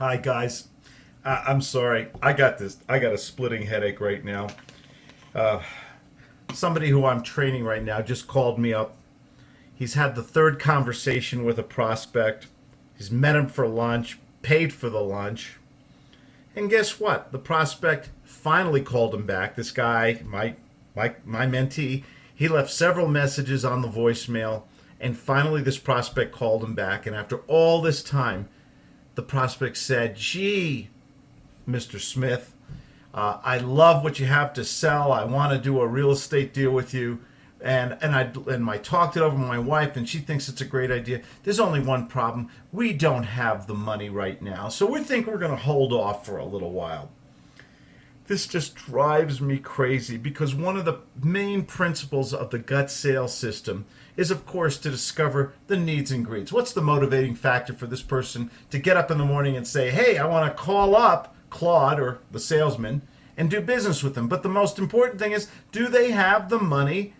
Hi guys, uh, I'm sorry. I got this. I got a splitting headache right now. Uh, somebody who I'm training right now just called me up. He's had the third conversation with a prospect. He's met him for lunch, paid for the lunch, and guess what? The prospect finally called him back. This guy, my my my mentee, he left several messages on the voicemail, and finally this prospect called him back. And after all this time the prospect said, Gee, Mr. Smith, uh, I love what you have to sell. I want to do a real estate deal with you. And, and I and I talked it over with my wife, and she thinks it's a great idea. There's only one problem: we don't have the money right now, so we think we're going to hold off for a little while. This just drives me crazy because one of the main principles of the gut sales system is, of course, to discover the needs and greeds. What's the motivating factor for this person to get up in the morning and say, hey, I want to call up Claude or the salesman and do business with them? But the most important thing is, do they have the money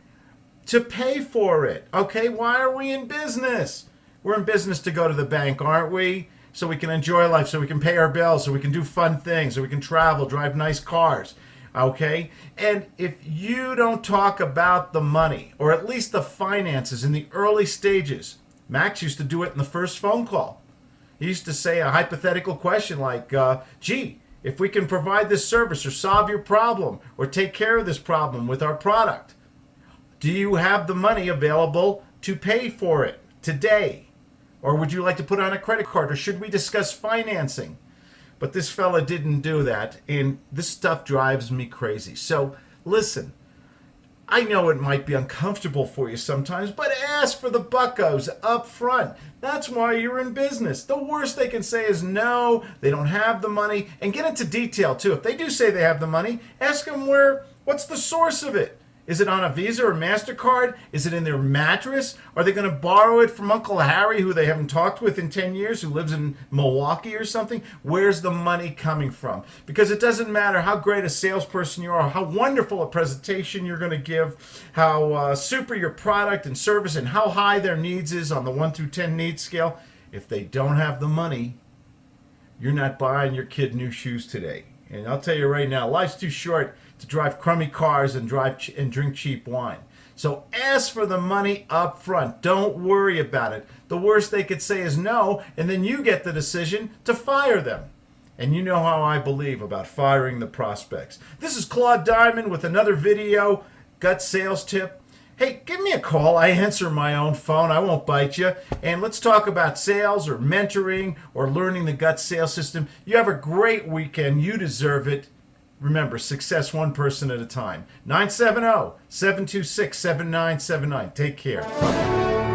to pay for it? Okay, why are we in business? We're in business to go to the bank, aren't we? So we can enjoy life, so we can pay our bills, so we can do fun things, so we can travel, drive nice cars. Okay? And if you don't talk about the money, or at least the finances in the early stages, Max used to do it in the first phone call. He used to say a hypothetical question like, uh, gee, if we can provide this service or solve your problem or take care of this problem with our product, do you have the money available to pay for it today? Or would you like to put on a credit card? Or should we discuss financing? But this fella didn't do that. And this stuff drives me crazy. So listen, I know it might be uncomfortable for you sometimes, but ask for the buckos up front. That's why you're in business. The worst they can say is no, they don't have the money. And get into detail too. If they do say they have the money, ask them where, what's the source of it? Is it on a Visa or MasterCard? Is it in their mattress? Are they going to borrow it from Uncle Harry, who they haven't talked with in 10 years, who lives in Milwaukee or something? Where's the money coming from? Because it doesn't matter how great a salesperson you are, how wonderful a presentation you're going to give, how uh, super your product and service, and how high their needs is on the 1 through 10 needs scale. If they don't have the money, you're not buying your kid new shoes today. And I'll tell you right now, life's too short to drive crummy cars and drive and drink cheap wine. So ask for the money up front. Don't worry about it. The worst they could say is no, and then you get the decision to fire them. And you know how I believe about firing the prospects. This is Claude Diamond with another video, gut sales tip. Hey, give me a call. I answer my own phone. I won't bite you. And let's talk about sales or mentoring or learning the gut sales system. You have a great weekend. You deserve it. Remember, success one person at a time. 970 726 7979. Take care. Bye.